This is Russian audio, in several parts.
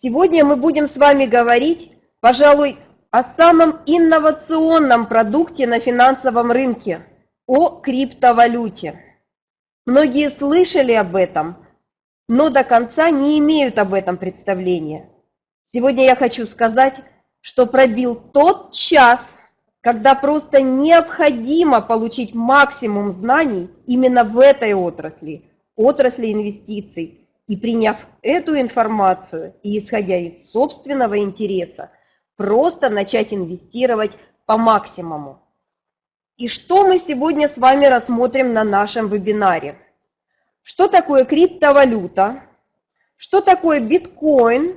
Сегодня мы будем с вами говорить, пожалуй, о самом инновационном продукте на финансовом рынке, о криптовалюте. Многие слышали об этом, но до конца не имеют об этом представления. Сегодня я хочу сказать, что пробил тот час, когда просто необходимо получить максимум знаний именно в этой отрасли, отрасли инвестиций. И приняв эту информацию и исходя из собственного интереса, просто начать инвестировать по максимуму. И что мы сегодня с вами рассмотрим на нашем вебинаре? Что такое криптовалюта? Что такое биткоин?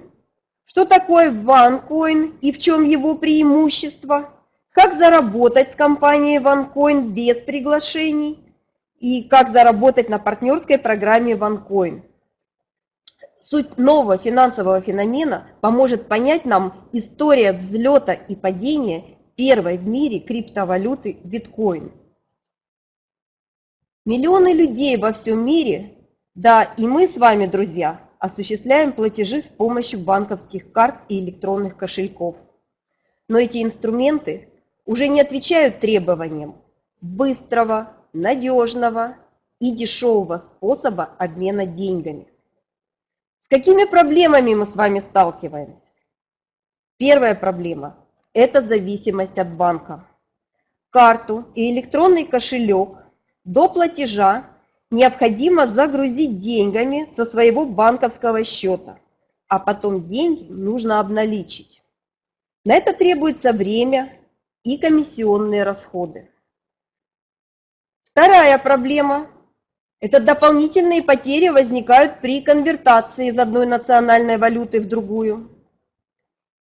Что такое ванкоин и в чем его преимущество? Как заработать с компанией OneCoin без приглашений? И как заработать на партнерской программе OneCoin? Суть нового финансового феномена поможет понять нам история взлета и падения первой в мире криптовалюты биткоин. Миллионы людей во всем мире, да и мы с вами, друзья, осуществляем платежи с помощью банковских карт и электронных кошельков. Но эти инструменты уже не отвечают требованиям быстрого, надежного и дешевого способа обмена деньгами. Какими проблемами мы с вами сталкиваемся? Первая проблема – это зависимость от банка. Карту и электронный кошелек до платежа необходимо загрузить деньгами со своего банковского счета, а потом деньги нужно обналичить. На это требуется время и комиссионные расходы. Вторая проблема – это дополнительные потери возникают при конвертации из одной национальной валюты в другую.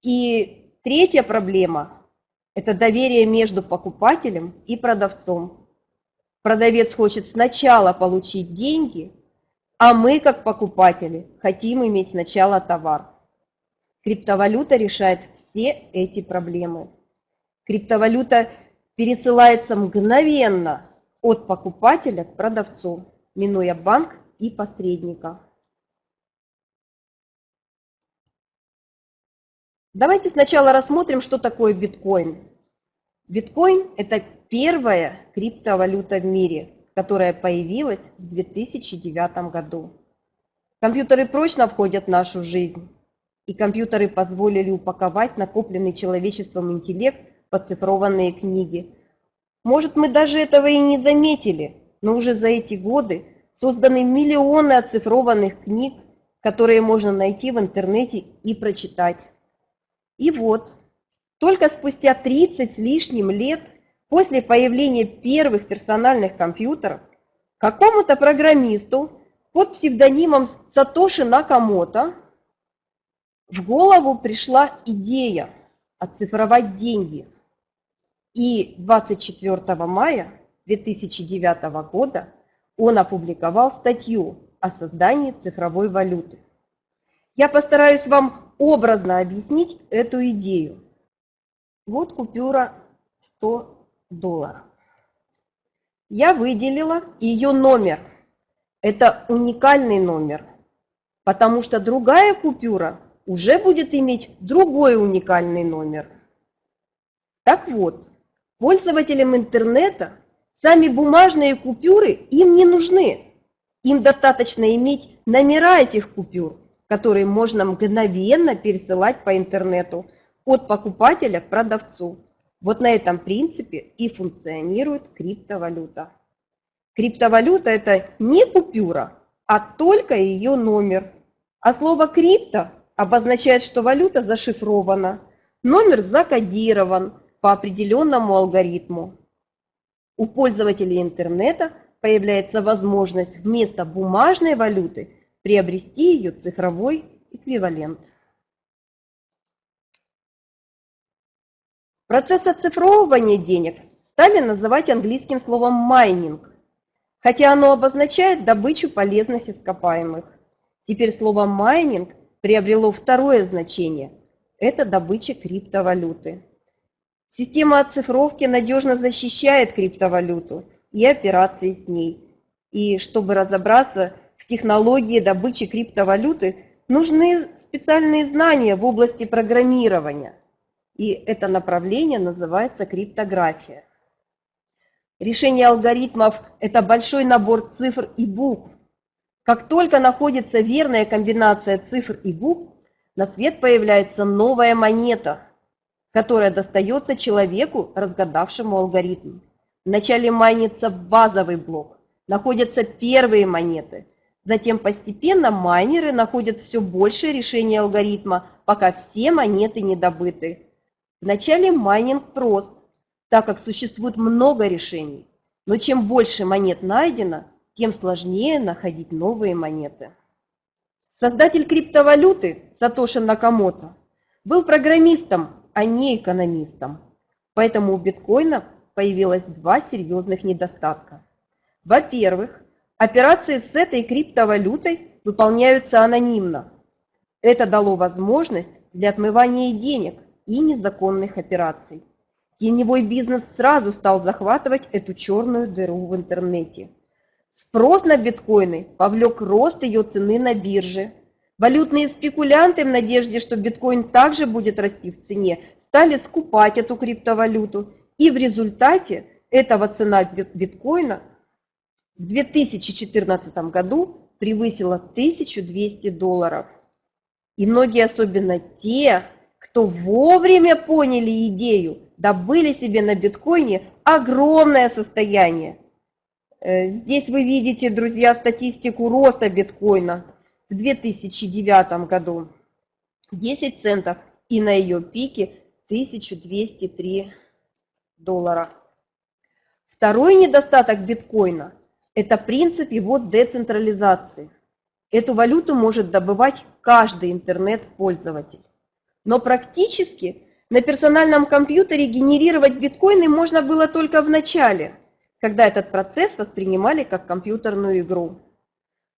И третья проблема – это доверие между покупателем и продавцом. Продавец хочет сначала получить деньги, а мы, как покупатели, хотим иметь сначала товар. Криптовалюта решает все эти проблемы. Криптовалюта пересылается мгновенно от покупателя к продавцу, минуя банк и посредника. Давайте сначала рассмотрим, что такое биткоин. Биткоин – это первая криптовалюта в мире, которая появилась в 2009 году. Компьютеры прочно входят в нашу жизнь, и компьютеры позволили упаковать накопленный человечеством интеллект оцифрованные книги. Может, мы даже этого и не заметили, но уже за эти годы созданы миллионы оцифрованных книг, которые можно найти в интернете и прочитать. И вот, только спустя 30 с лишним лет после появления первых персональных компьютеров какому-то программисту под псевдонимом Сатоши Накамото в голову пришла идея оцифровать деньги – и 24 мая 2009 года он опубликовал статью о создании цифровой валюты. Я постараюсь вам образно объяснить эту идею. Вот купюра 100 долларов. Я выделила ее номер. Это уникальный номер, потому что другая купюра уже будет иметь другой уникальный номер. Так вот, Пользователям интернета сами бумажные купюры им не нужны. Им достаточно иметь номера этих купюр, которые можно мгновенно пересылать по интернету от покупателя к продавцу. Вот на этом принципе и функционирует криптовалюта. Криптовалюта – это не купюра, а только ее номер. А слово «крипто» обозначает, что валюта зашифрована, номер закодирован, по определенному алгоритму. У пользователей интернета появляется возможность вместо бумажной валюты приобрести ее цифровой эквивалент. Процесс оцифровывания денег стали называть английским словом майнинг, хотя оно обозначает добычу полезных ископаемых. Теперь слово майнинг приобрело второе значение – это добыча криптовалюты. Система оцифровки надежно защищает криптовалюту и операции с ней. И чтобы разобраться в технологии добычи криптовалюты, нужны специальные знания в области программирования. И это направление называется криптография. Решение алгоритмов – это большой набор цифр и букв. Как только находится верная комбинация цифр и букв, на свет появляется новая монета, которая достается человеку, разгадавшему алгоритм. Вначале майнится базовый блок, находятся первые монеты. Затем постепенно майнеры находят все больше решений алгоритма, пока все монеты не добыты. Вначале майнинг прост, так как существует много решений. Но чем больше монет найдено, тем сложнее находить новые монеты. Создатель криптовалюты Сатоши Накамото был программистом, а не экономистом. Поэтому у биткоина появилось два серьезных недостатка. Во-первых, операции с этой криптовалютой выполняются анонимно. Это дало возможность для отмывания денег и незаконных операций. Теневой бизнес сразу стал захватывать эту черную дыру в интернете. Спрос на биткоины повлек рост ее цены на бирже. Валютные спекулянты в надежде, что биткоин также будет расти в цене, стали скупать эту криптовалюту. И в результате этого цена биткоина в 2014 году превысила 1200 долларов. И многие, особенно те, кто вовремя поняли идею, добыли себе на биткоине огромное состояние. Э, здесь вы видите, друзья, статистику роста биткоина в 2009 году. 10 центов и на ее пике 1203 доллара. Второй недостаток биткоина – это принцип его децентрализации. Эту валюту может добывать каждый интернет-пользователь. Но практически на персональном компьютере генерировать биткоины можно было только в начале, когда этот процесс воспринимали как компьютерную игру.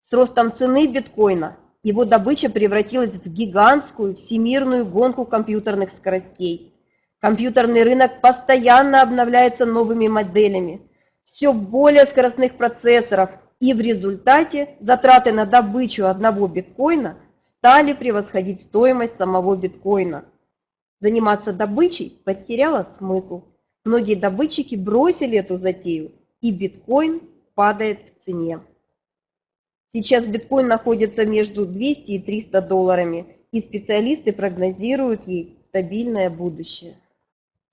С ростом цены биткоина его добыча превратилась в гигантскую всемирную гонку компьютерных скоростей. Компьютерный рынок постоянно обновляется новыми моделями, все более скоростных процессоров, и в результате затраты на добычу одного биткоина стали превосходить стоимость самого биткоина. Заниматься добычей потеряло смысл. Многие добытчики бросили эту затею, и биткоин падает в цене. Сейчас биткоин находится между 200 и 300 долларами, и специалисты прогнозируют ей стабильное будущее.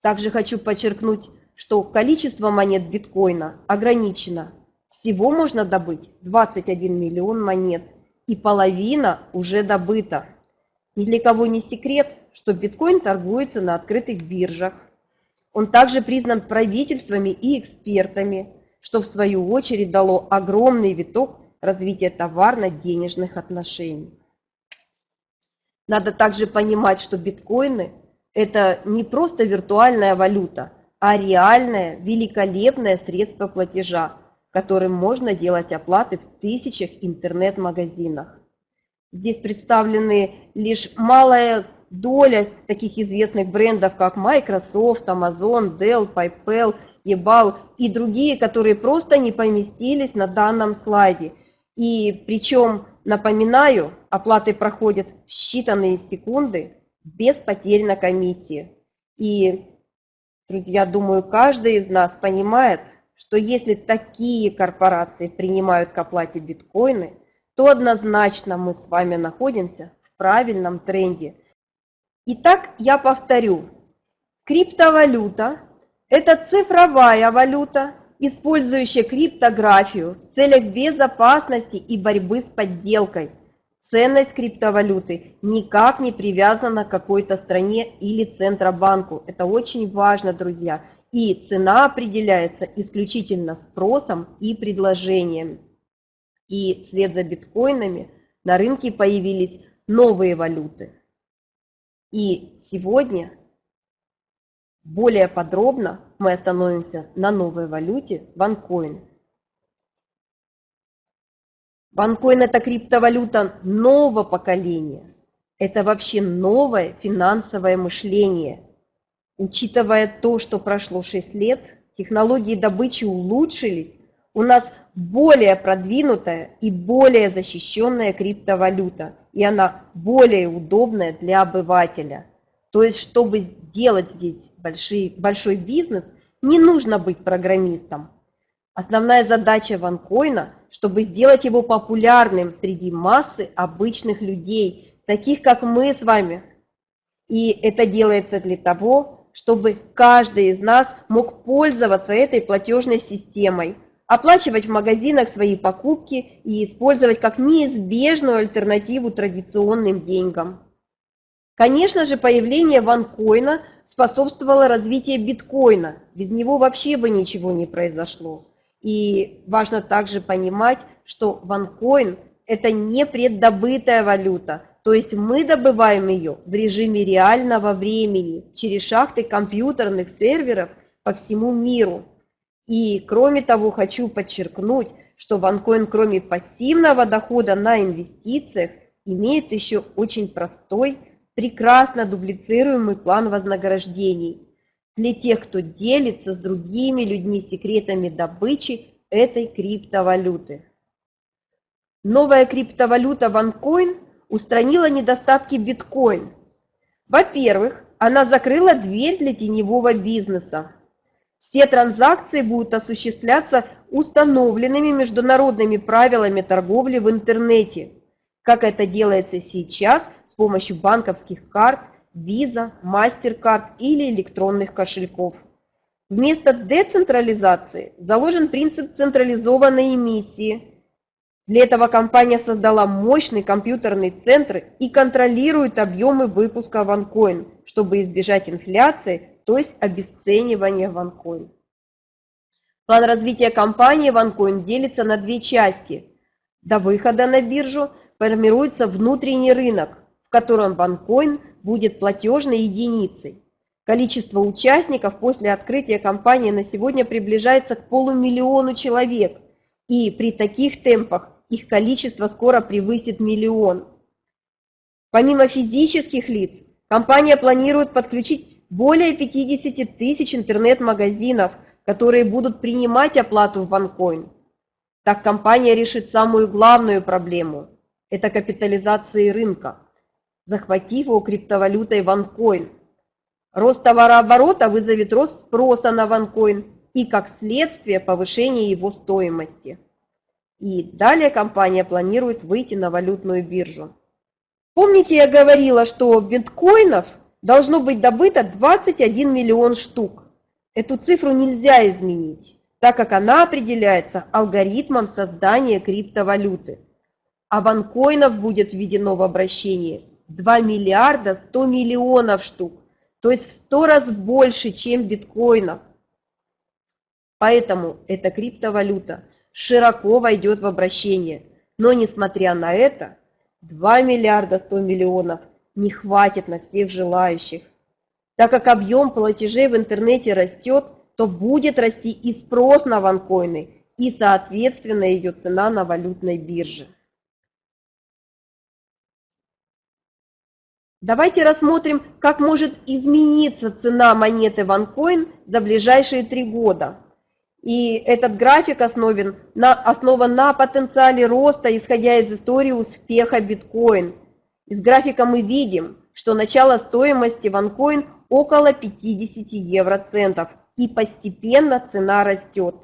Также хочу подчеркнуть, что количество монет биткоина ограничено. Всего можно добыть 21 миллион монет – и половина уже добыта. Ни для кого не секрет, что биткоин торгуется на открытых биржах. Он также признан правительствами и экспертами, что в свою очередь дало огромный виток развития товарно-денежных отношений. Надо также понимать, что биткоины – это не просто виртуальная валюта, а реальное, великолепное средство платежа, которым можно делать оплаты в тысячах интернет-магазинах. Здесь представлены лишь малая доля таких известных брендов, как Microsoft, Amazon, Dell, PayPal, eBay и другие, которые просто не поместились на данном слайде. И причем, напоминаю, оплаты проходят в считанные секунды без потерь на комиссии. И, друзья, думаю, каждый из нас понимает, что если такие корпорации принимают к оплате биткоины, то однозначно мы с вами находимся в правильном тренде. Итак, я повторю. Криптовалюта – это цифровая валюта, использующая криптографию в целях безопасности и борьбы с подделкой. Ценность криптовалюты никак не привязана к какой-то стране или Центробанку. Это очень важно, друзья и цена определяется исключительно спросом и предложением. И вслед за биткоинами на рынке появились новые валюты. И сегодня более подробно мы остановимся на новой валюте OneCoin. OneCoin – это криптовалюта нового поколения. Это вообще новое финансовое мышление – Учитывая то, что прошло 6 лет, технологии добычи улучшились, у нас более продвинутая и более защищенная криптовалюта, и она более удобная для обывателя. То есть, чтобы делать здесь большой, большой бизнес, не нужно быть программистом. Основная задача ванкоина, чтобы сделать его популярным среди массы обычных людей, таких как мы с вами. И это делается для того, чтобы каждый из нас мог пользоваться этой платежной системой – оплачивать в магазинах свои покупки и использовать как неизбежную альтернативу традиционным деньгам. Конечно же, появление ванкоина способствовало развитию биткоина. Без него вообще бы ничего не произошло. И важно также понимать, что ванкоин – это не преддобытая валюта, то есть мы добываем ее в режиме реального времени через шахты компьютерных серверов по всему миру. И кроме того, хочу подчеркнуть, что OneCoin кроме пассивного дохода на инвестициях имеет еще очень простой, прекрасно дублицируемый план вознаграждений для тех, кто делится с другими людьми секретами добычи этой криптовалюты. Новая криптовалюта OneCoin устранила недостатки биткоин. Во-первых, она закрыла дверь для теневого бизнеса. Все транзакции будут осуществляться установленными международными правилами торговли в интернете, как это делается сейчас с помощью банковских карт, Visa, MasterCard или электронных кошельков. Вместо децентрализации заложен принцип централизованной эмиссии. Для этого компания создала мощный компьютерный центр и контролирует объемы выпуска OneCoin, чтобы избежать инфляции то есть обесценивание OneCoin. План развития компании OneCoin делится на две части. До выхода на биржу формируется внутренний рынок, в котором OneCoin будет платежной единицей. Количество участников после открытия компании на сегодня приближается к полумиллиону человек, и при таких темпах их количество скоро превысит миллион. Помимо физических лиц, компания планирует подключить более 50 тысяч интернет-магазинов, которые будут принимать оплату в OneCoin. Так компания решит самую главную проблему – это капитализации рынка, захватив его криптовалютой OneCoin. Рост товарооборота вызовет рост спроса на OneCoin и, как следствие, повышение его стоимости. И далее компания планирует выйти на валютную биржу. Помните, я говорила, что биткоинов – должно быть добыто 21 миллион штук. Эту цифру нельзя изменить, так как она определяется алгоритмом создания криптовалюты. А ванкоинов будет введено в обращение 2 миллиарда 100 миллионов штук, то есть в 100 раз больше, чем биткоинов. Поэтому эта криптовалюта широко войдет в обращение. Но несмотря на это, 2 миллиарда 100 миллионов – не хватит на всех желающих. Так как объем платежей в интернете растет, то будет расти и спрос на ванкоины, и, соответственно, ее цена на валютной бирже. Давайте рассмотрим, как может измениться цена монеты OneCoin за ближайшие три года. И этот график основан на, основан на потенциале роста, исходя из истории успеха биткоин – из графика мы видим, что начало стоимости OneCoin около 50 евроцентов и постепенно цена растет.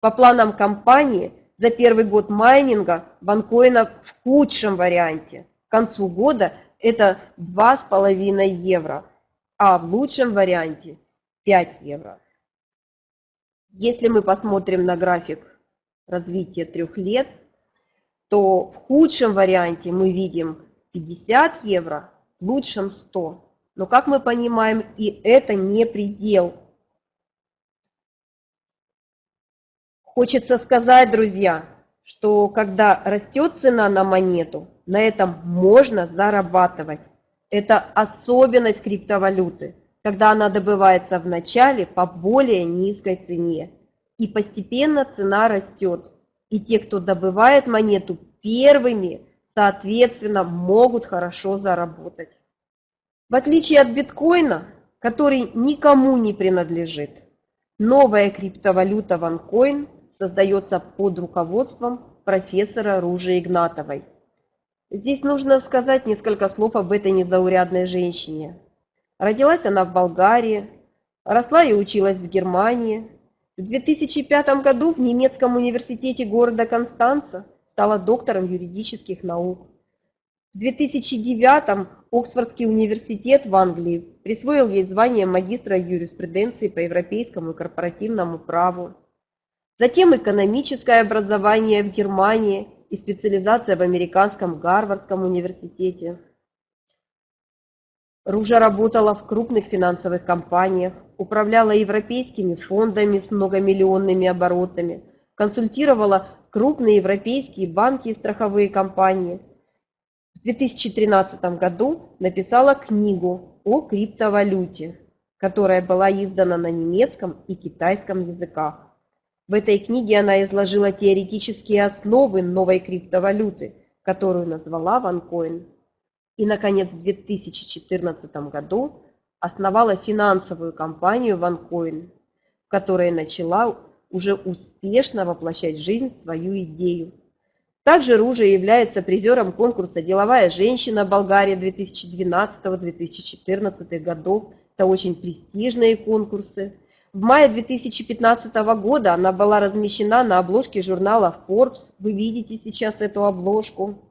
По планам компании, за первый год майнинга OneCoin в худшем варианте. К концу года это 2,5 евро, а в лучшем варианте 5 евро. Если мы посмотрим на график развития трех лет, то в худшем варианте мы видим 50 евро, в лучшем 100. Но, как мы понимаем, и это не предел. Хочется сказать, друзья, что когда растет цена на монету, на этом можно зарабатывать. Это особенность криптовалюты, когда она добывается в начале по более низкой цене. И постепенно цена растет. И те, кто добывает монету первыми, соответственно, могут хорошо заработать. В отличие от биткоина, который никому не принадлежит, новая криптовалюта OneCoin создается под руководством профессора Ружи Игнатовой. Здесь нужно сказать несколько слов об этой незаурядной женщине. Родилась она в Болгарии, росла и училась в Германии. В 2005 году в немецком университете города Констанца стала доктором юридических наук. В 2009 Оксфордский университет в Англии присвоил ей звание магистра юриспруденции по европейскому и корпоративному праву. Затем экономическое образование в Германии и специализация в американском Гарвардском университете. Ружа работала в крупных финансовых компаниях, управляла европейскими фондами с многомиллионными оборотами, консультировала крупные европейские банки и страховые компании. В 2013 году написала книгу о криптовалюте, которая была издана на немецком и китайском языках. В этой книге она изложила теоретические основы новой криптовалюты, которую назвала OneCoin. И, наконец, в 2014 году основала финансовую компанию OneCoin, в которой начала уже успешно воплощать в жизнь свою идею. Также Ружа является призером конкурса «Деловая женщина Болгария» 2012-2014 годов. Это очень престижные конкурсы. В мае 2015 года она была размещена на обложке журнала Forbes. Вы видите сейчас эту обложку.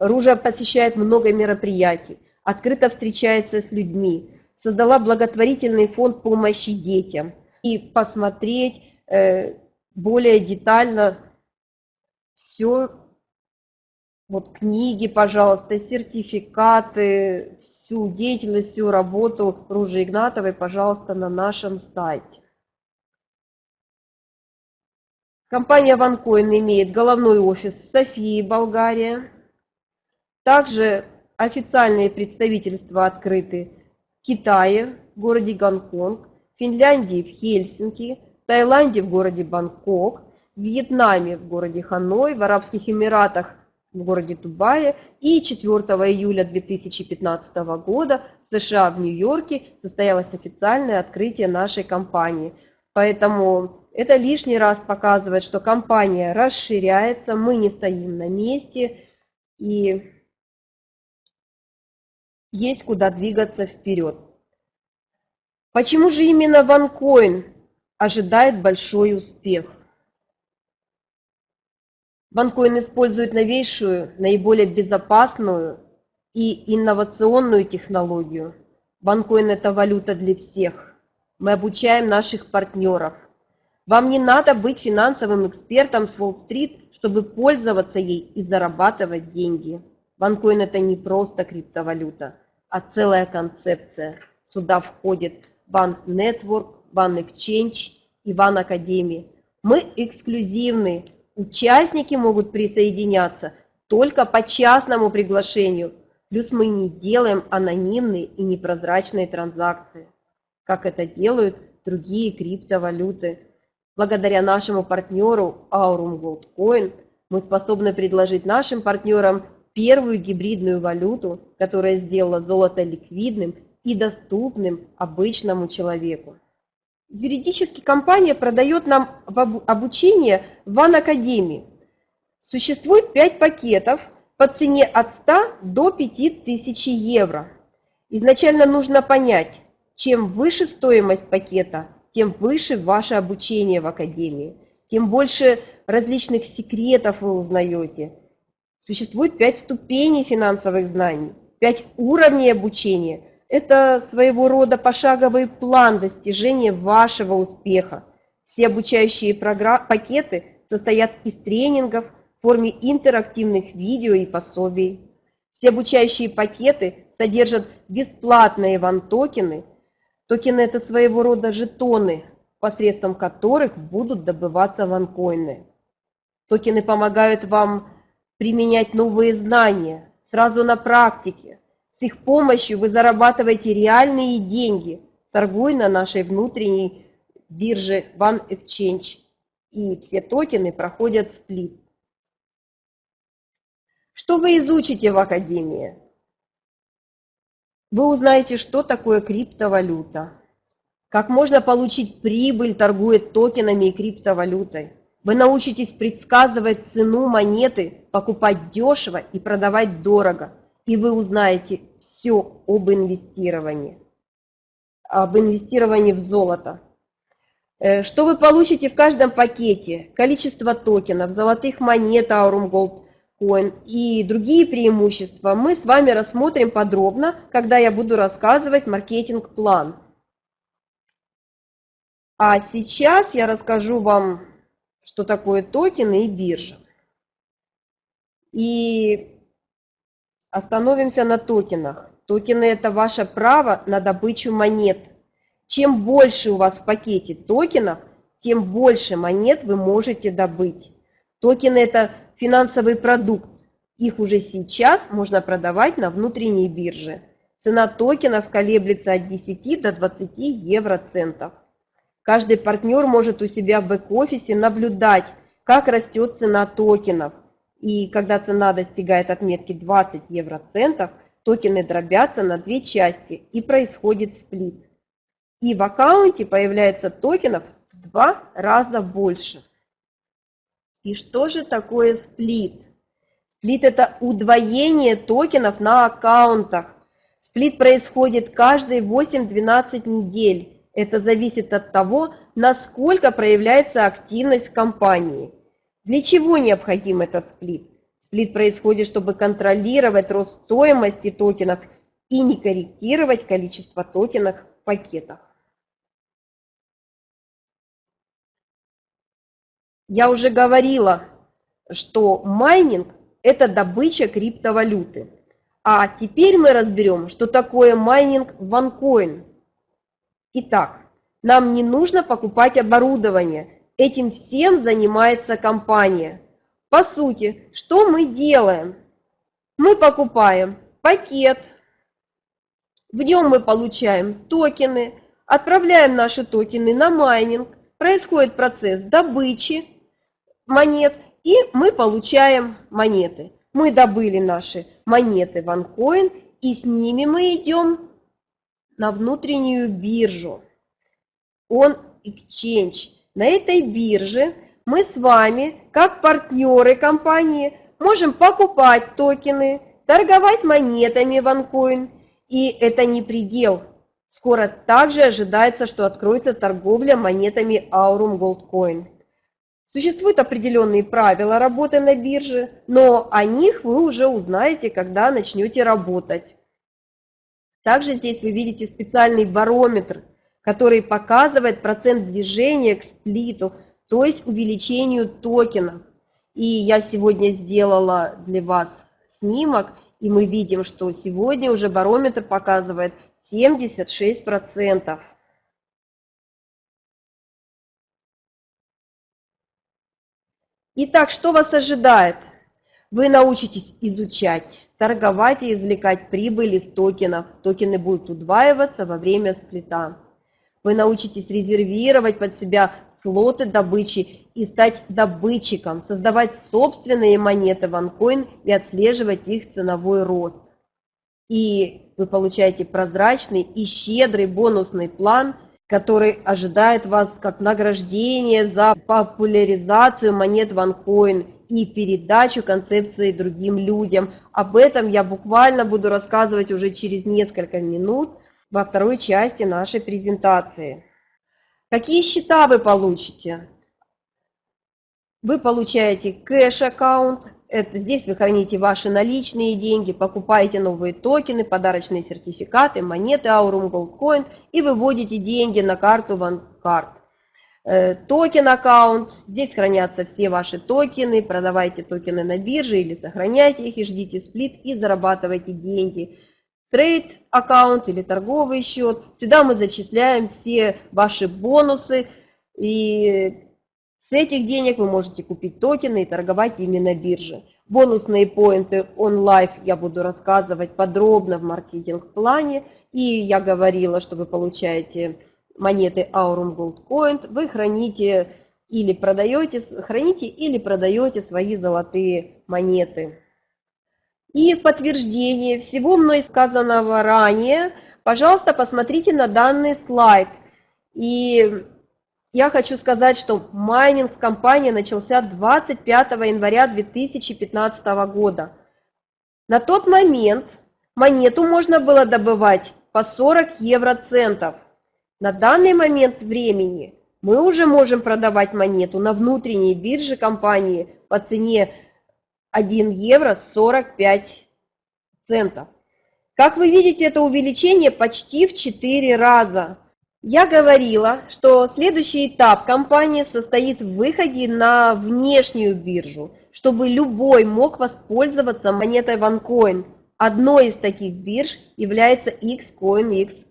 Ружа посещает много мероприятий, открыто встречается с людьми, создала благотворительный фонд помощи детям. И посмотреть э, более детально все вот книги, пожалуйста, сертификаты, всю деятельность, всю работу Ружи Игнатовой, пожалуйста, на нашем сайте. Компания OneCoin имеет головной офис в Софии, Болгария. Также официальные представительства открыты в Китае, в городе Гонконг, Финляндии в Хельсинки, Таиланде в городе Бангкок, Вьетнаме в городе Ханой, в Арабских Эмиратах в городе Дубае и 4 июля 2015 года в США в Нью-Йорке состоялось официальное открытие нашей компании. Поэтому это лишний раз показывает, что компания расширяется, мы не стоим на месте и есть куда двигаться вперед. Почему же именно OneCoin ожидает большой успех? Банкоин использует новейшую, наиболее безопасную и инновационную технологию. Банкоин – это валюта для всех. Мы обучаем наших партнеров. Вам не надо быть финансовым экспертом с Уолл-стрит, чтобы пользоваться ей и зарабатывать деньги. Банкоин – это не просто криптовалюта, а целая концепция. Сюда входит Банк Network, Банк Exchange и Академии. Мы эксклюзивны Участники могут присоединяться только по частному приглашению, плюс мы не делаем анонимные и непрозрачные транзакции, как это делают другие криптовалюты. Благодаря нашему партнеру Aurum Gold Coin мы способны предложить нашим партнерам первую гибридную валюту, которая сделала золото ликвидным и доступным обычному человеку. Юридически компания продает нам обучение в Академии. Существует 5 пакетов по цене от 100 до 5000 евро. Изначально нужно понять, чем выше стоимость пакета, тем выше ваше обучение в Академии, тем больше различных секретов вы узнаете. Существует 5 ступеней финансовых знаний, 5 уровней обучения – это своего рода пошаговый план достижения вашего успеха. Все обучающие пакеты состоят из тренингов в форме интерактивных видео и пособий. Все обучающие пакеты содержат бесплатные ван-токены. Токены – это своего рода жетоны, посредством которых будут добываться ванкоины. Токены помогают вам применять новые знания сразу на практике – с их помощью вы зарабатываете реальные деньги, торгуя на нашей внутренней бирже One Exchange. И все токены проходят сплит. Что вы изучите в Академии? Вы узнаете, что такое криптовалюта, как можно получить прибыль, торгуя токенами и криптовалютой. Вы научитесь предсказывать цену монеты, покупать дешево и продавать дорого. И вы узнаете все об инвестировании. Об инвестировании в золото. Э, что вы получите в каждом пакете? Количество токенов, золотых монет Aurum Gold Coin и другие преимущества мы с вами рассмотрим подробно, когда я буду рассказывать маркетинг-план. А сейчас я расскажу вам, что такое токены и биржа. И остановимся на токенах. Токены – это ваше право на добычу монет – чем больше у вас в пакете токенов, тем больше монет вы можете добыть. Токены – это финансовый продукт. Их уже сейчас можно продавать на внутренней бирже. Цена токенов колеблется от 10 до 20 евроцентов. Каждый партнер может у себя в бэк-офисе наблюдать, как растет цена токенов. И когда цена достигает отметки 20 евроцентов, токены дробятся на две части и происходит сплит и в аккаунте появляется токенов в два раза больше. И что же такое сплит? Сплит – это удвоение токенов на аккаунтах. Сплит происходит каждые 8-12 недель. Это зависит от того, насколько проявляется активность компании. Для чего необходим этот split? Split происходит, чтобы контролировать рост стоимости токенов и не корректировать количество токенов в пакетах. Я уже говорила, что майнинг – это добыча криптовалюты. А теперь мы разберем, что такое майнинг в OneCoin. Итак, нам не нужно покупать оборудование. Этим всем занимается компания. По сути, что мы делаем? Мы покупаем пакет, в нем мы получаем токены, отправляем наши токены на майнинг, происходит процесс добычи, монет, и мы получаем монеты. Мы добыли наши монеты в OneCoin, и с ними мы идем на внутреннюю биржу. On Exchange. На этой бирже мы с вами, как партнеры компании, можем покупать токены, торговать монетами OneCoin. И это не предел. Скоро также ожидается, что откроется торговля монетами Aurum Gold Coin. Существуют определенные правила работы на бирже, но о них вы уже узнаете, когда начнете работать. Также здесь вы видите специальный барометр, который показывает процент движения к сплиту, то есть увеличению токенов. И я сегодня сделала для вас снимок, и мы видим, что сегодня уже барометр показывает 76%. Итак, что вас ожидает? Вы научитесь изучать, торговать и извлекать прибыль из токенов. Токены будут удваиваться во время сплита. Вы научитесь резервировать под себя слоты добычи и стать добытчиком, создавать собственные монеты OneCoin и отслеживать их ценовой рост. И вы получаете прозрачный и щедрый бонусный план – который ожидает вас как награждение за популяризацию монет OneCoin и передачу концепции другим людям. Об этом я буквально буду рассказывать уже через несколько минут во второй части нашей презентации. Какие счета вы получите? Вы получаете cash account, это здесь вы храните ваши наличные деньги, покупаете новые токены, подарочные сертификаты, монеты Aurum Gold Coin и выводите деньги на карту OneCard. Э, token account, здесь хранятся все ваши токены, продавайте токены на бирже или сохраняйте их и ждите split и зарабатывайте деньги. Трейд аккаунт или торговый счет, сюда мы зачисляем все ваши бонусы и с этих денег вы можете купить токены и торговать ими на бирже. Бонусные поинты онлайн я буду рассказывать подробно в маркетинг-плане. И я говорила, что вы получаете монеты Aurum Gold Coin, вы храните или продаете, храните или продаете свои золотые монеты. И в подтверждение всего мной сказанного ранее, пожалуйста, посмотрите на данный слайд – И я хочу сказать, что майнинг в компании начался 25 января 2015 года. На тот момент монету можно было добывать по 40 евроцентов. На данный момент времени мы уже можем продавать монету на внутренней бирже компании по цене 1 евро 45 центов. Как вы видите, это увеличение почти в 4 раза. Я говорила, что следующий этап компании состоит в выходе на внешнюю биржу, чтобы любой мог воспользоваться монетой OneCoin. Одной из таких бирж является xcoinx.com.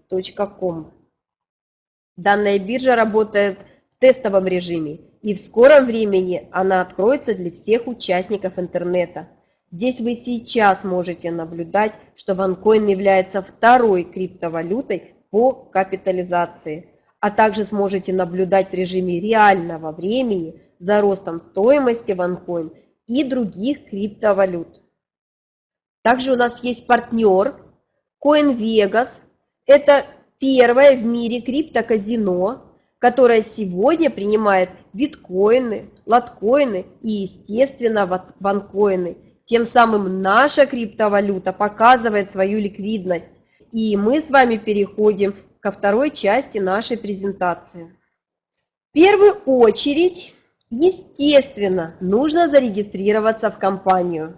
Данная биржа работает тестовом режиме, и в скором времени она откроется для всех участников интернета. Здесь вы сейчас можете наблюдать, что OneCoin является второй криптовалютой по капитализации, а также сможете наблюдать в режиме реального времени за ростом стоимости OneCoin и других криптовалют. Также у нас есть партнер CoinVegas. Это первое в мире криптоказино, которая сегодня принимает биткоины, лоткоины и, естественно, ванкоины. Тем самым наша криптовалюта показывает свою ликвидность. И мы с вами переходим ко второй части нашей презентации. В первую очередь, естественно, нужно зарегистрироваться в компанию.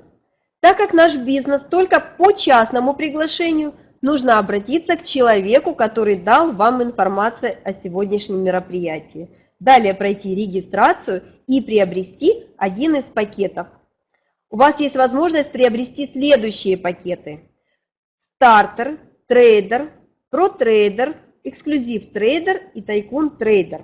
Так как наш бизнес только по частному приглашению – нужно обратиться к человеку, который дал вам информацию о сегодняшнем мероприятии. Далее пройти регистрацию и приобрести один из пакетов. У вас есть возможность приобрести следующие пакеты. Starter, Trader, Pro Trader, Executive Trader и Tycoon Trader.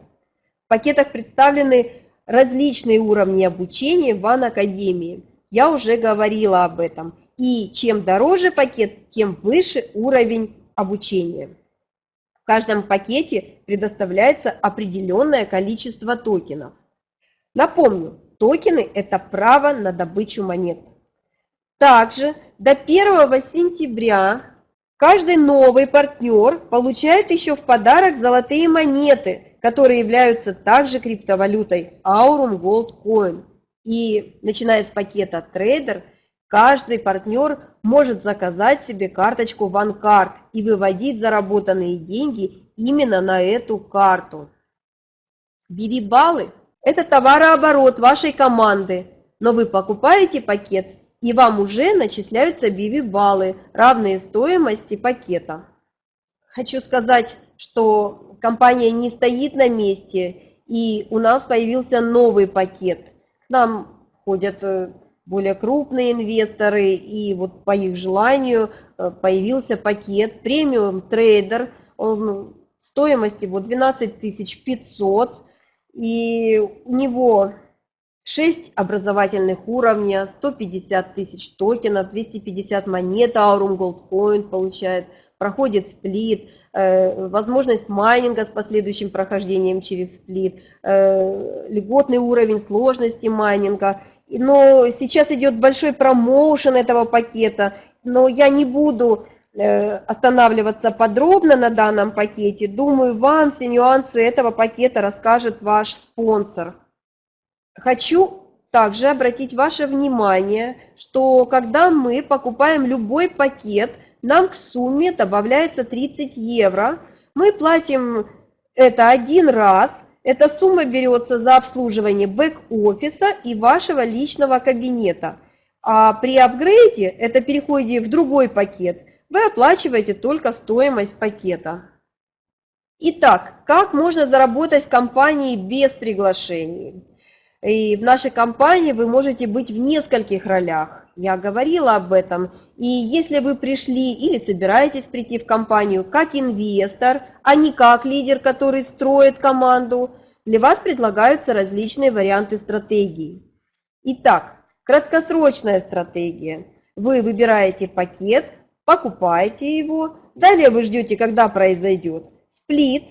В пакетах представлены различные уровни обучения в One Академии. Я уже говорила об этом. И чем дороже пакет, тем выше уровень обучения. В каждом пакете предоставляется определенное количество токенов. Напомню, токены – это право на добычу монет. Также до 1 сентября каждый новый партнер получает еще в подарок золотые монеты, которые являются также криптовалютой Aurum Gold Coin. И начиная с пакета Trader – Каждый партнер может заказать себе карточку OneCard и выводить заработанные деньги именно на эту карту. BB-баллы – это товарооборот вашей команды, но вы покупаете пакет и вам уже начисляются BB-баллы, равные стоимости пакета. Хочу сказать, что компания не стоит на месте, и у нас появился новый пакет. К нам входят э, более крупные инвесторы, и вот по их желанию э, появился пакет премиум трейдер, он стоимости вот 12 500, и у него 6 образовательных уровня, 150 тысяч токенов, 250 монет Aurum Gold Coin получает, проходит сплит, э, возможность майнинга с последующим прохождением через сплит, э, льготный уровень сложности майнинга – но сейчас идет большой промоушен этого пакета, но я не буду э, останавливаться подробно на данном пакете. Думаю, вам все нюансы этого пакета расскажет ваш спонсор. Хочу также обратить ваше внимание, что когда мы покупаем любой пакет, нам к сумме добавляется 30 евро. Мы платим это один раз, эта сумма берется за обслуживание бэк-офиса и вашего личного кабинета. А при апгрейде, это переходе в другой пакет, вы оплачиваете только стоимость пакета. Итак, как можно заработать в компании без приглашений? И в нашей компании вы можете быть в нескольких ролях. Я говорила об этом. И если вы пришли или собираетесь прийти в компанию как инвестор, а не как лидер, который строит команду, для вас предлагаются различные варианты стратегий. Итак, краткосрочная стратегия. Вы выбираете пакет, покупаете его, далее вы ждете, когда произойдет сплит.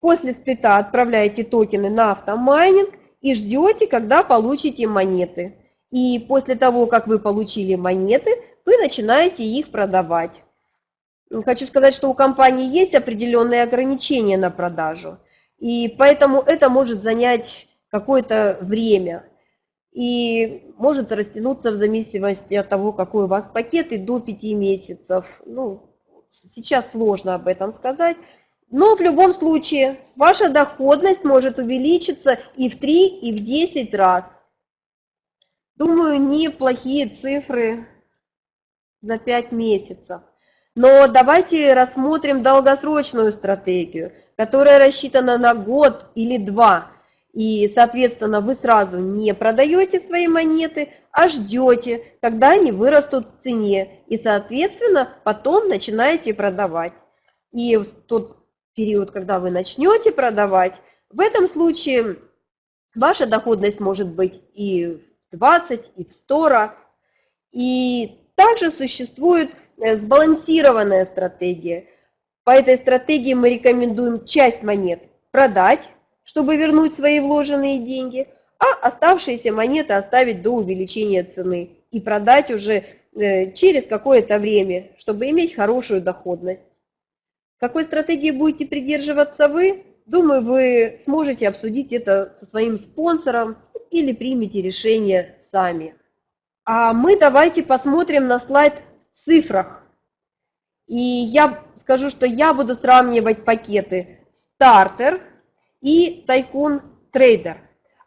После сплита отправляете токены на автомайнинг и ждете, когда получите монеты. И после того, как вы получили монеты, вы начинаете их продавать. Хочу сказать, что у компании есть определенные ограничения на продажу. И поэтому это может занять какое-то время. И может растянуться в зависимости от того, какой у вас пакет, и до 5 месяцев. Ну, сейчас сложно об этом сказать. Но в любом случае ваша доходность может увеличиться и в 3, и в 10 раз. Думаю, неплохие цифры за 5 месяцев. Но давайте рассмотрим долгосрочную стратегию, которая рассчитана на год или два. И, соответственно, вы сразу не продаете свои монеты, а ждете, когда они вырастут в цене. И, соответственно, потом начинаете продавать. И в тот период, когда вы начнете продавать, в этом случае ваша доходность может быть и 20, и в 100 раз. И также существует э, сбалансированная стратегия. По этой стратегии мы рекомендуем часть монет продать, чтобы вернуть свои вложенные деньги, а оставшиеся монеты оставить до увеличения цены и продать уже э, через какое-то время, чтобы иметь хорошую доходность. Какой стратегии будете придерживаться вы? Думаю, вы сможете обсудить это со своим спонсором или примете решение сами. А мы давайте посмотрим на слайд в цифрах. И я скажу, что я буду сравнивать пакеты стартер и тайкун трейдер.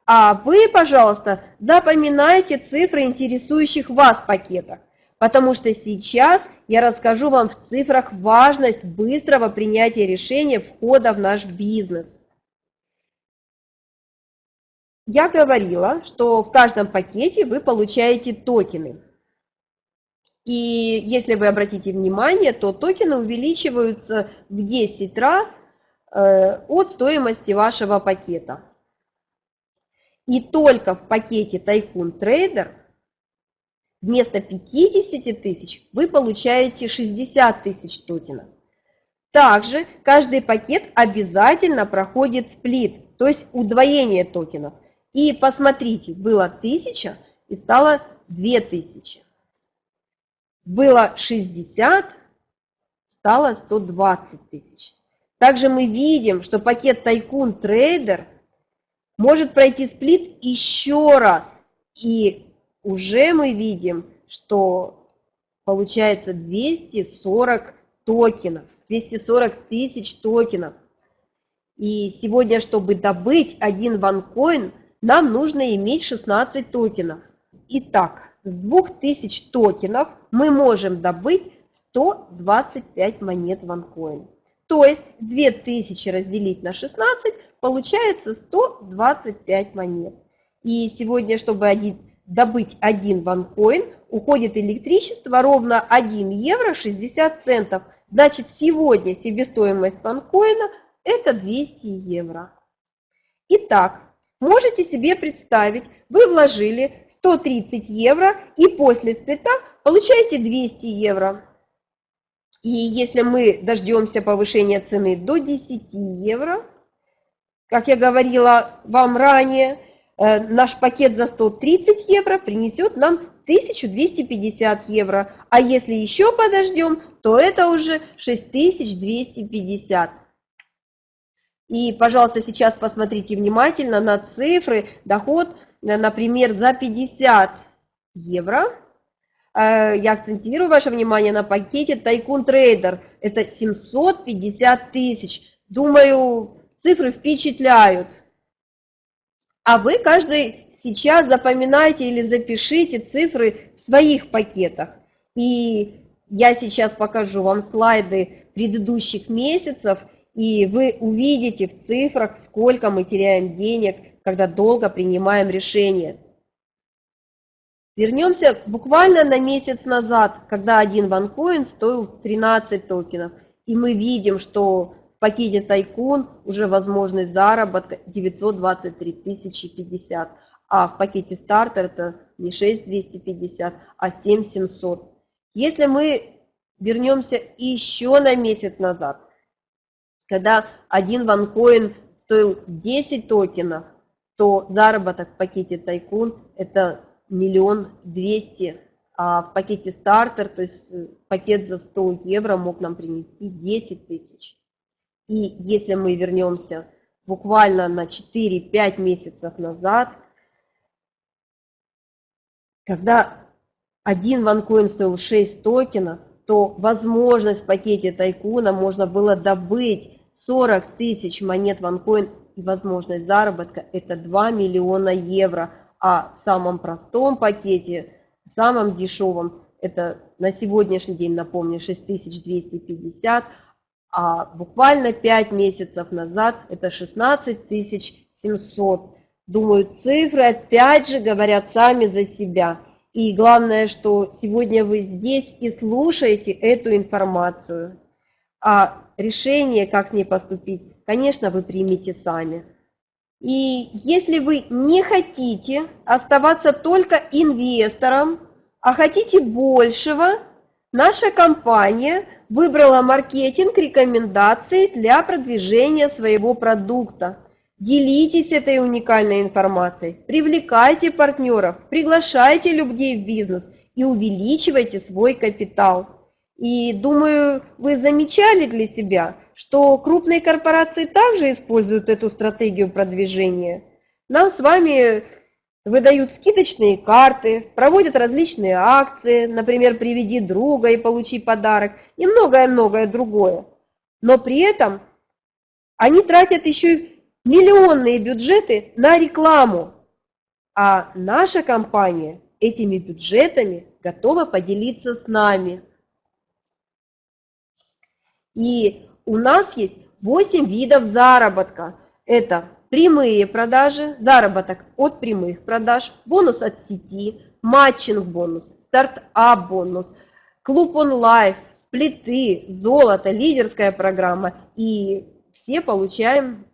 А вы, пожалуйста, запоминайте цифры интересующих вас пакетов потому что сейчас я расскажу вам в цифрах важность быстрого принятия решения входа в наш бизнес. Я говорила, что в каждом пакете вы получаете токены. И если вы обратите внимание, то токены увеличиваются в 10 раз э, от стоимости вашего пакета. И только в пакете Tycoon Trader Вместо 50 тысяч вы получаете 60 тысяч токенов. Также каждый пакет обязательно проходит сплит, то есть удвоение токенов. И посмотрите, было 1000 и стало 2000. Было 60, стало 120 тысяч. Также мы видим, что пакет Tycoon Trader может пройти сплит еще раз. И уже мы видим, что получается 240 токенов, 240 тысяч токенов. И сегодня, чтобы добыть один ванкоин, нам нужно иметь 16 токенов. Итак, с 2000 токенов мы можем добыть 125 монет ванкоин. То есть 2000 разделить на 16, получается 125 монет. И сегодня, чтобы один добыть один ванкоин, уходит электричество ровно 1 евро 60 центов. Значит, сегодня себестоимость ванкоина это 200 евро. Итак, можете себе представить, вы вложили 130 евро и после сплита получаете 200 евро. И если мы дождемся повышения цены до 10 евро, как я говорила вам ранее, Э, наш пакет за 130 евро принесет нам 1250 евро. А если еще подождем, то это уже 6250. И, пожалуйста, сейчас посмотрите внимательно на цифры. Доход, э, например, за 50 евро. Э, я акцентирую ваше внимание на пакете Tycoon Trader. Это 750 тысяч. Думаю, цифры впечатляют. А вы каждый сейчас запоминайте или запишите цифры в своих пакетах. И я сейчас покажу вам слайды предыдущих месяцев, и вы увидите в цифрах, сколько мы теряем денег, когда долго принимаем решения. Вернемся буквально на месяц назад, когда один ванкоин стоил 13 токенов. И мы видим, что пакете Тайкун уже возможность заработка 923 тысячи 50, а в пакете Стартер это не 6250, а 7700. Если мы вернемся еще на месяц назад, когда один ванкоин стоил 10 токенов, то заработок в пакете Тайкун это миллион двести, а в пакете стартер, то есть пакет за 100 евро мог нам принести 10 тысяч. И если мы вернемся буквально на 4-5 месяцев назад, когда один ванкоин стоил 6 токенов, то возможность в пакете тайкуна можно было добыть 40 тысяч монет ванкоин и возможность заработка это 2 миллиона евро. А в самом простом пакете, в самом дешевом, это на сегодняшний день, напомню, 6250, а буквально 5 месяцев назад это 16700. Думаю, цифры опять же говорят сами за себя. И главное, что сегодня вы здесь и слушаете эту информацию. А решение, как с ней поступить, конечно, вы примете сами. И если вы не хотите оставаться только инвестором, а хотите большего, наша компания выбрала маркетинг рекомендаций для продвижения своего продукта. Делитесь этой уникальной информацией, привлекайте партнеров, приглашайте людей в бизнес и увеличивайте свой капитал. И думаю, вы замечали для себя, что крупные корпорации также используют эту стратегию продвижения. Нам с вами выдают скидочные карты, проводят различные акции, например, приведи друга и получи подарок, и многое-многое другое. Но при этом они тратят еще миллионные бюджеты на рекламу, а наша компания этими бюджетами готова поделиться с нами. И у нас есть 8 видов заработка. Это прямые продажи, заработок от прямых продаж, бонус от сети, матчинг-бонус, стартап-бонус, клуб онлайн, сплиты, золото, лидерская программа. И все получаем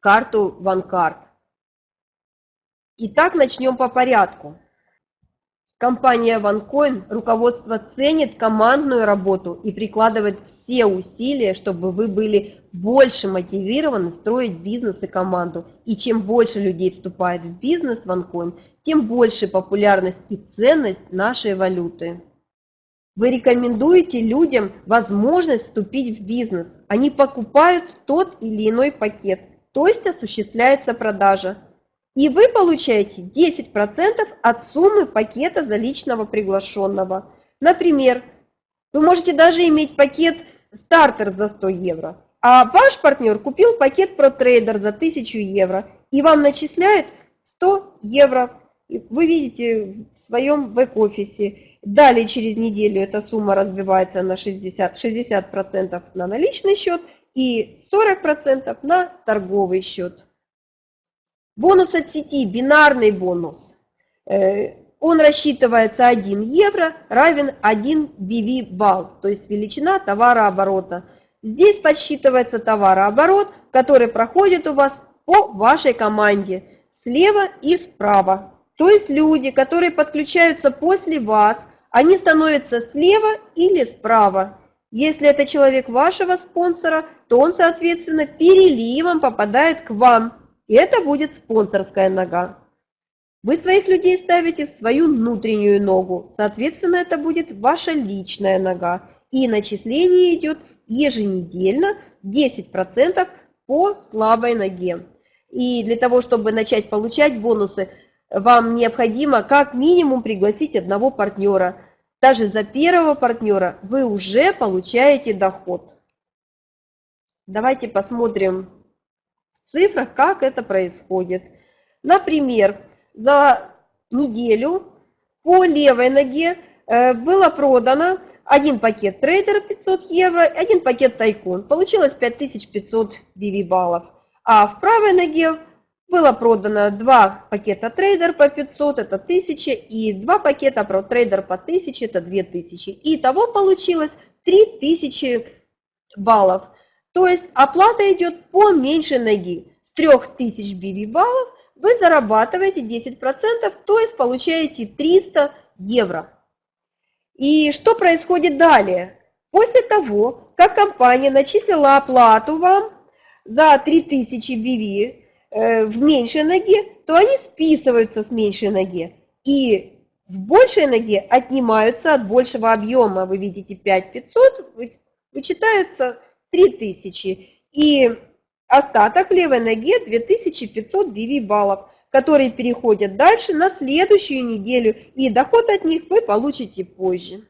карту OneCard. Итак, начнем по порядку. Компания OneCoin, руководство ценит командную работу и прикладывает все усилия, чтобы вы были больше мотивированы строить бизнес и команду. И чем больше людей вступает в бизнес OneCoin, тем больше популярность и ценность нашей валюты. Вы рекомендуете людям возможность вступить в бизнес. Они покупают тот или иной пакет, то есть осуществляется продажа и вы получаете 10% от суммы пакета за личного приглашенного. Например, вы можете даже иметь пакет стартер за 100 евро, а ваш партнер купил пакет ProTrader за 1000 евро и вам начисляет 100 евро. Вы видите в своем бэк-офисе. Далее через неделю эта сумма разбивается на 60%, 60 на наличный счет и 40% на торговый счет. Бонус от сети, бинарный бонус. Э, он рассчитывается 1 евро равен 1 BV балл, то есть величина товарооборота. Здесь подсчитывается товарооборот, который проходит у вас по вашей команде слева и справа. То есть люди, которые подключаются после вас, они становятся слева или справа. Если это человек вашего спонсора, то он, соответственно, переливом попадает к вам. И это будет спонсорская нога. Вы своих людей ставите в свою внутреннюю ногу, соответственно, это будет ваша личная нога. И начисление идет еженедельно 10% по слабой ноге. И для того, чтобы начать получать бонусы, вам необходимо как минимум пригласить одного партнера. Даже за первого партнера вы уже получаете доход. Давайте посмотрим цифрах, как это происходит. Например, за неделю по левой ноге э, было продано один пакет трейдер 500 евро, один пакет Tycoon. Получилось 5500 BV баллов. А в правой ноге было продано два пакета трейдер по 500, это 1000, и два пакета Pro Trader по 1000, это 2000. И того получилось 3000 баллов. То есть оплата идет по меньшей ноги. С 3000 BV баллов вы зарабатываете 10%, то есть получаете 300 евро. И что происходит далее? После того, как компания начислила оплату вам за 3000 BV э, в меньшей ноге, то они списываются с меньшей ноги. И в большей ноге отнимаются от большего объема. Вы видите 5500, вычитается 3000. И Остаток в левой ноге 2500 BV баллов, которые переходят дальше на следующую неделю, и доход от них вы получите позже.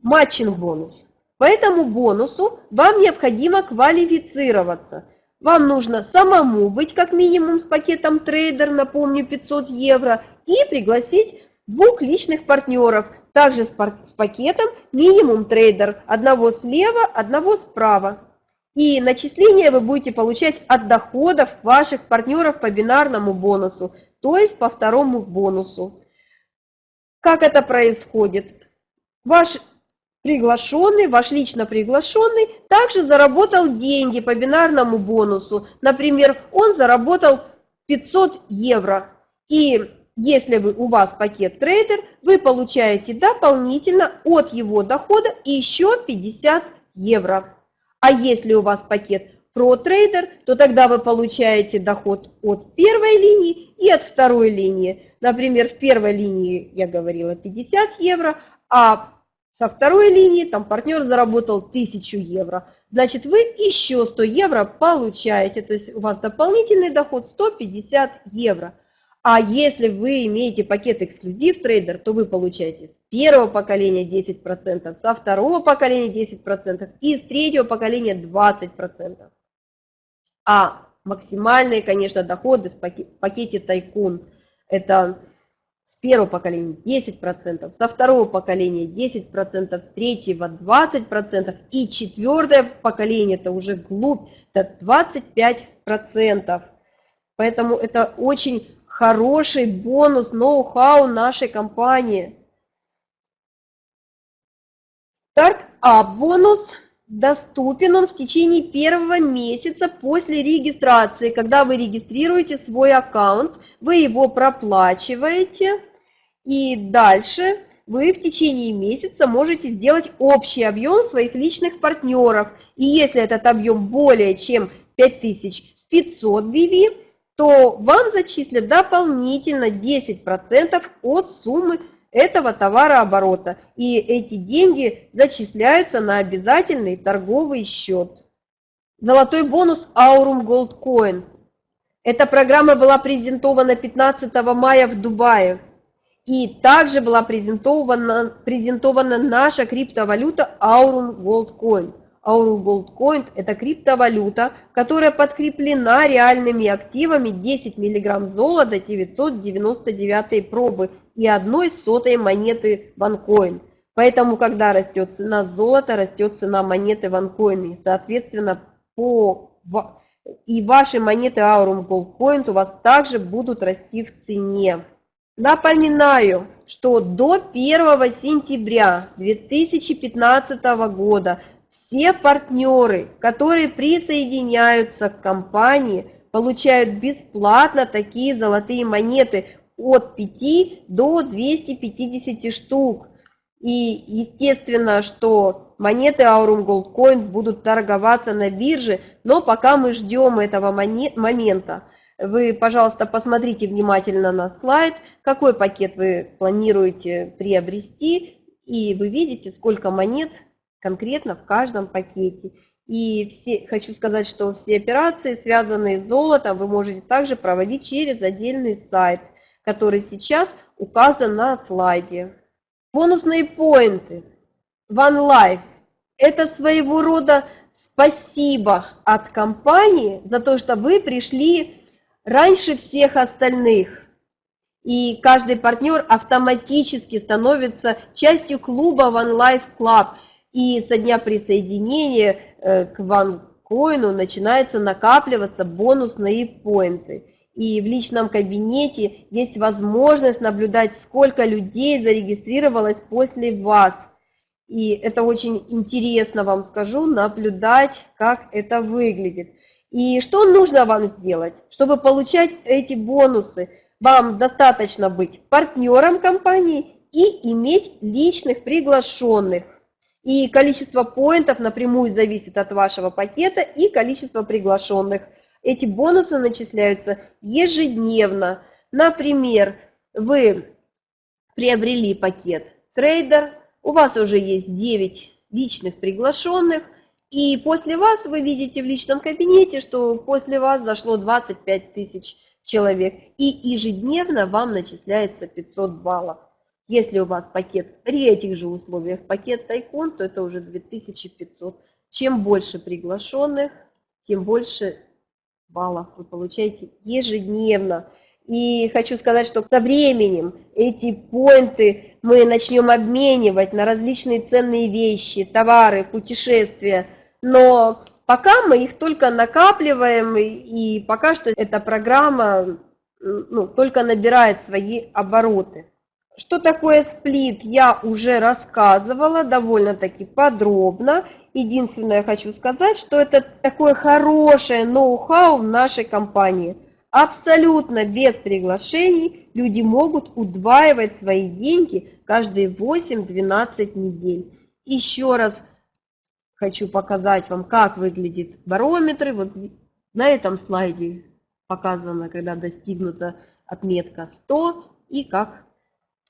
Matching бонус. По этому бонусу вам необходимо квалифицироваться. Вам нужно самому быть как минимум с пакетом трейдер, напомню, 500 евро, и пригласить двух личных партнеров, также с пакетом минимум трейдер, одного слева, одного справа. И начисления вы будете получать от доходов ваших партнеров по бинарному бонусу, то есть по второму бонусу. Как это происходит? Ваш приглашенный, ваш лично приглашенный, также заработал деньги по бинарному бонусу. Например, он заработал 500 евро. И если вы, у вас пакет трейдер, вы получаете дополнительно от его дохода еще 50 евро. А если у вас пакет ProTrader, то тогда вы получаете доход от первой линии и от второй линии. Например, в первой линии я говорила 50 евро, а со второй линии там партнер заработал 1000 евро. Значит, вы еще 100 евро получаете, то есть у вас дополнительный доход 150 евро. А если вы имеете пакет эксклюзив трейдер, то вы получаете с первого поколения 10%, со второго поколения 10% и с третьего поколения 20%. А максимальные, конечно, доходы в пакете Тайкун – это с первого поколения 10%, со второго поколения 10%, с третьего 20% и четвертое поколение – это уже глубь, это 25%. Поэтому это очень хороший бонус, ноу-хау нашей компании. Старт-ап бонус доступен он в течение первого месяца после регистрации. Когда вы регистрируете свой аккаунт, вы его проплачиваете, и дальше вы в течение месяца можете сделать общий объем своих личных партнеров. И если этот объем более чем 5500 BV, то вам зачислят дополнительно 10% от суммы этого товарооборота. И эти деньги зачисляются на обязательный торговый счет. Золотой бонус Aurum Gold Coin. Эта программа была презентована 15 мая в Дубае. И также была презентована, презентована наша криптовалюта Aurum Gold Coin. Aurel Gold Coin – это криптовалюта, которая подкреплена реальными активами 10 мг золота 999 пробы и одной сотой монеты OneCoin. Поэтому, когда растет цена золота, растет цена монеты OneCoin. И, соответственно, по... и ваши монеты Aurum Gold Coin у вас также будут расти в цене. Напоминаю, что до 1 сентября 2015 года все партнеры, которые присоединяются к компании, получают бесплатно такие золотые монеты от 5 до 250 штук. И естественно, что монеты Aurum Gold Coin будут торговаться на бирже, но пока мы ждем этого момента. Вы, пожалуйста, посмотрите внимательно на слайд, какой пакет вы планируете приобрести, и вы видите, сколько монет конкретно в каждом пакете. И все, хочу сказать, что все операции, связанные с золотом, вы можете также проводить через отдельный сайт, который сейчас указан на слайде. Бонусные поинты. OneLife – это своего рода спасибо от компании за то, что вы пришли раньше всех остальных. И каждый партнер автоматически становится частью клуба OneLife Club – и со дня присоединения э, к OneCoin начинается накапливаться бонусные поинты. И в личном кабинете есть возможность наблюдать, сколько людей зарегистрировалось после вас. И это очень интересно, вам скажу, наблюдать, как это выглядит. И что нужно вам сделать, чтобы получать эти бонусы? Вам достаточно быть партнером компании и иметь личных приглашенных. И количество поинтов напрямую зависит от вашего пакета и количества приглашенных. Эти бонусы начисляются ежедневно. Например, вы приобрели пакет трейдер, у вас уже есть 9 личных приглашенных, И после вас вы видите в личном кабинете, что после вас зашло 25 тысяч человек. И ежедневно вам начисляется 500 баллов. Если у вас пакет при этих же условиях пакет Тайкон, то это уже 2500. Чем больше приглашенных, тем больше баллов вы получаете ежедневно. И хочу сказать, что со временем эти поинты мы начнем обменивать на различные ценные вещи, товары, путешествия. Но пока мы их только накапливаем, и пока что эта программа ну, только набирает свои обороты. Что такое сплит, я уже рассказывала довольно-таки подробно. Единственное, хочу сказать, что это такое хорошее ноу-хау в нашей компании. Абсолютно без приглашений люди могут удваивать свои деньги каждые 8-12 недель. Еще раз хочу показать вам, как выглядит барометр. Вот на этом слайде показано, когда достигнута отметка 100 и как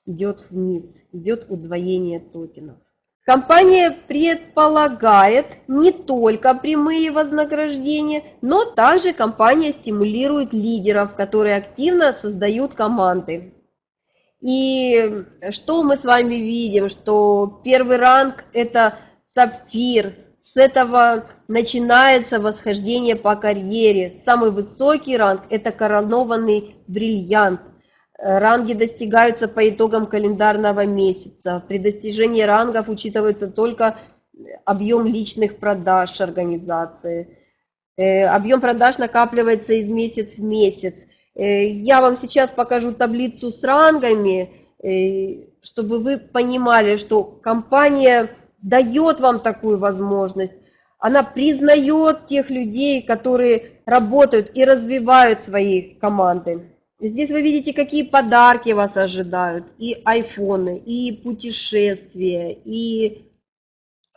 идет вниз, идет удвоение токенов. Компания предполагает не только прямые вознаграждения, но также компания стимулирует лидеров, которые активно создают команды. И что мы с вами видим, что первый ранг это сапфир, с этого начинается восхождение по карьере. Самый высокий ранг это коронованный бриллиант – Ранги достигаются по итогам календарного месяца. При достижении рангов учитывается только объем личных продаж организации. Э, объем продаж накапливается из месяца в месяц. Э, я вам сейчас покажу таблицу с рангами, э, чтобы вы понимали, что компания дает вам такую возможность. Она признает тех людей, которые работают и развивают свои команды. Здесь вы видите, какие подарки вас ожидают. И айфоны, и путешествия, и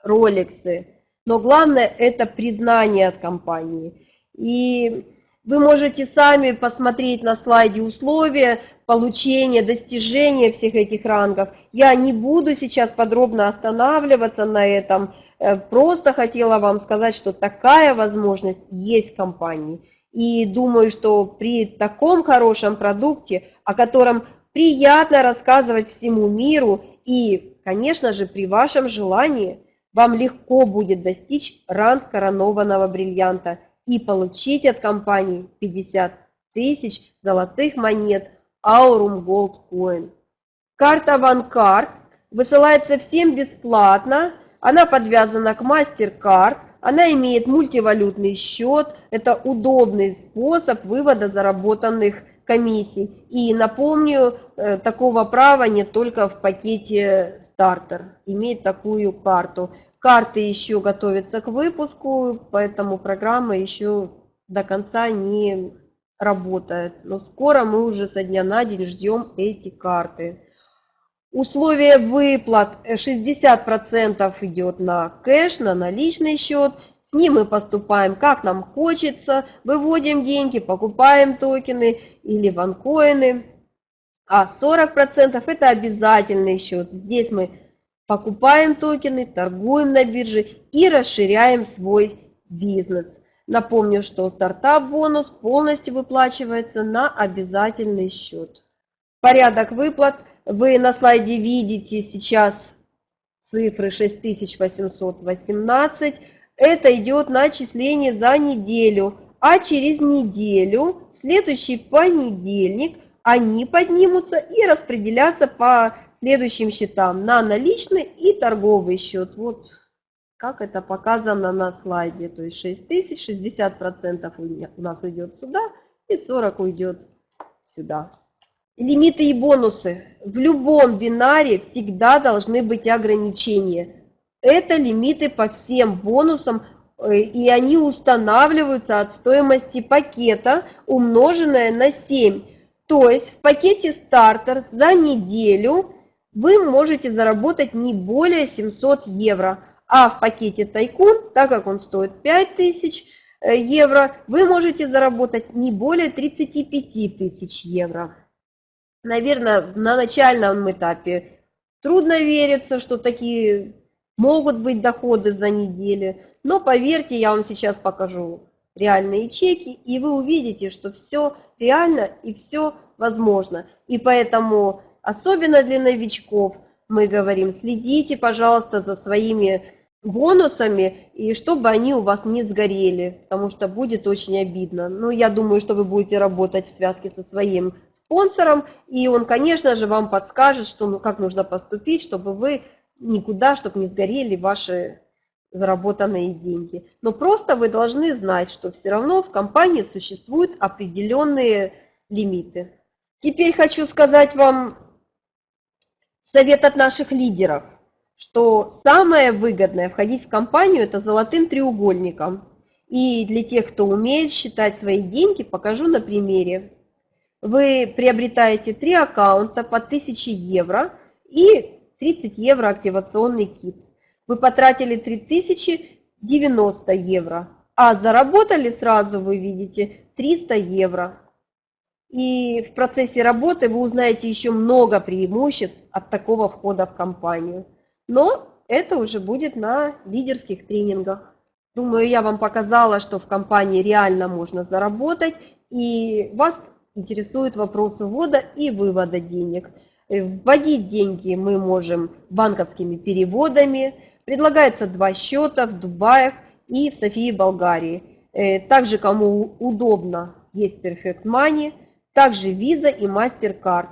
роликсы. Но главное это признание от компании. И вы можете сами посмотреть на слайде условия получения, достижения всех этих рангов. Я не буду сейчас подробно останавливаться на этом. Э, просто хотела вам сказать, что такая возможность есть в компании. И думаю, что при таком хорошем продукте, о котором приятно рассказывать всему миру, и, конечно же, при вашем желании, вам легко будет достичь ранг коронованного бриллианта и получить от компании 50 тысяч золотых монет Aurum Gold Coin. Карта OneCard высылается всем бесплатно, она подвязана к MasterCard, она имеет мультивалютный счет, это удобный способ вывода заработанных комиссий. И напомню, э, такого права нет только в пакете стартер, имеет такую карту. Карты еще готовятся к выпуску, поэтому программа еще до конца не работает. Но скоро мы уже со дня на день ждем эти карты. Условия выплат 60% идет на кэш, на наличный счет. С ним мы поступаем как нам хочется, выводим деньги, покупаем токены или ванкоины. А 40% это обязательный счет. Здесь мы покупаем токены, торгуем на бирже и расширяем свой бизнес. Напомню, что стартап-бонус полностью выплачивается на обязательный счет. Порядок выплат – вы на слайде видите сейчас цифры 6818. Это идет начисление за неделю. А через неделю, в следующий понедельник, они поднимутся и распределятся по следующим счетам на наличный и торговый счет. Вот как это показано на слайде. То есть 6 тысяч, 60% у нас уйдет сюда и 40 уйдет сюда. Лимиты и бонусы. В любом бинаре всегда должны быть ограничения. Это лимиты по всем бонусам, э, и они устанавливаются от стоимости пакета, умноженное на 7. То есть в пакете стартер за неделю вы можете заработать не более 700 евро. А в пакете тайкун, так как он стоит 5000 э, евро, вы можете заработать не более 35 тысяч евро наверное, на начальном этапе трудно верится, что такие могут быть доходы за неделю, но поверьте, я вам сейчас покажу реальные чеки, и вы увидите, что все реально и все возможно. И поэтому, особенно для новичков, мы говорим, следите, пожалуйста, за своими бонусами, и чтобы они у вас не сгорели, потому что будет очень обидно. Ну, я думаю, что вы будете работать в связке со своим спонсором, и он, конечно же, вам подскажет, что, ну, как нужно поступить, чтобы вы никуда, чтобы не сгорели ваши заработанные деньги. Но просто вы должны знать, что все равно в компании существуют определенные лимиты. Теперь хочу сказать вам совет от наших лидеров, что самое выгодное входить в компанию – это золотым треугольником. И для тех, кто умеет считать свои деньги, покажу на примере. Вы приобретаете три аккаунта по 1000 евро и 30 евро активационный кит. Вы потратили 3090 евро, а заработали сразу, вы видите, 300 евро. И в процессе работы вы узнаете еще много преимуществ от такого входа в компанию. Но это уже будет на лидерских тренингах. Думаю, я вам показала, что в компании реально можно заработать, и вас интересуют вопросы ввода и вывода денег. Вводить деньги мы можем банковскими переводами. Предлагается два счета в Дубае и в Софии, Болгарии. Э, также, кому удобно, есть Perfect Money – также Visa и MasterCard.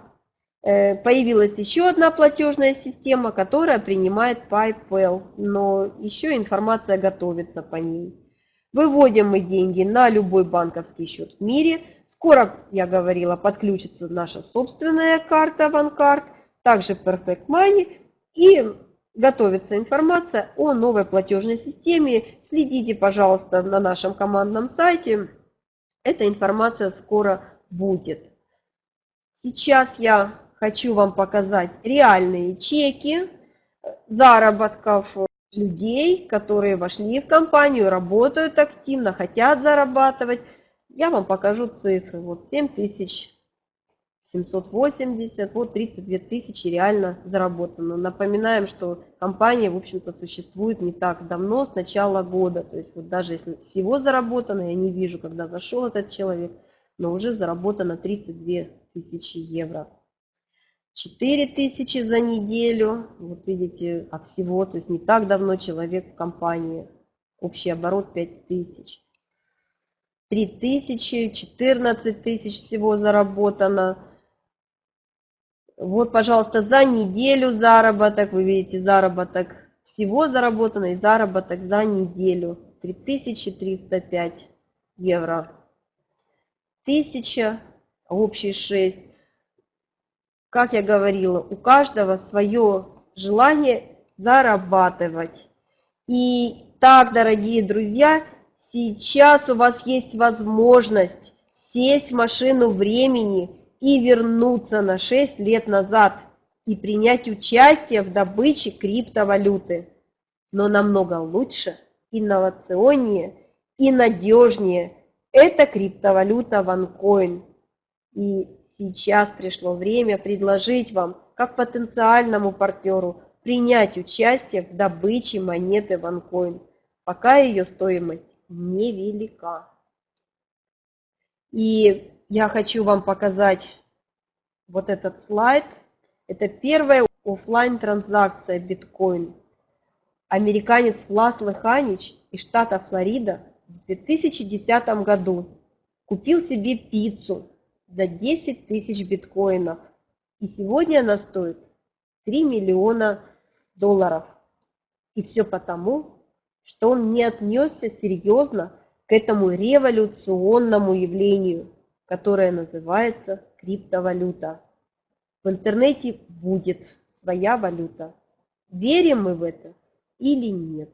Э, появилась еще одна платежная система, которая принимает PayPal, но еще информация готовится по ней. Выводим мы деньги на любой банковский счет в мире. Скоро, я говорила, подключится наша собственная карта OneCard, также Perfect Money и готовится информация о новой платежной системе. Следите, пожалуйста, на нашем командном сайте. Эта информация скоро будет. Сейчас я хочу вам показать реальные чеки заработков людей, которые вошли в компанию, работают активно, хотят зарабатывать. Я вам покажу цифры. Вот 7780, вот 32 тысячи реально заработано. Напоминаем, что компания, в общем-то, существует не так давно, с начала года. То есть вот даже если всего заработано, я не вижу, когда зашел этот человек – но уже заработано 32 тысячи евро. 4 тысячи за неделю, вот видите, а всего, то есть не так давно человек в компании, общий оборот 5 тысяч. 3 тысячи, 14 тысяч всего заработано. Вот, пожалуйста, за неделю заработок, вы видите, заработок всего заработано заработок за неделю 3305 евро тысяча, общий 6. Как я говорила, у каждого свое желание зарабатывать. И так, дорогие друзья, сейчас у вас есть возможность сесть в машину времени и вернуться на 6 лет назад и принять участие в добыче криптовалюты. Но намного лучше, инновационнее и надежнее – это криптовалюта OneCoin. И сейчас пришло время предложить вам, как потенциальному партнеру, принять участие в добыче монеты OneCoin, пока ее стоимость невелика. И я хочу вам показать вот этот слайд. Это первая офлайн транзакция биткоин. Американец Влас Лыханич из штата Флорида в 2010 году купил себе пиццу за 10 тысяч биткоинов. И сегодня она стоит 3 миллиона долларов. И все потому, что он не отнесся серьезно к этому революционному явлению, которое называется криптовалюта. В интернете будет своя валюта. Верим мы в это или нет?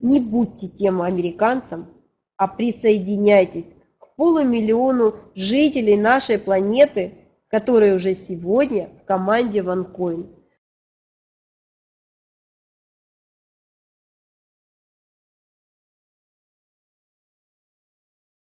Не будьте тем американцам, а присоединяйтесь к полумиллиону жителей нашей планеты, которые уже сегодня в команде OneCoin.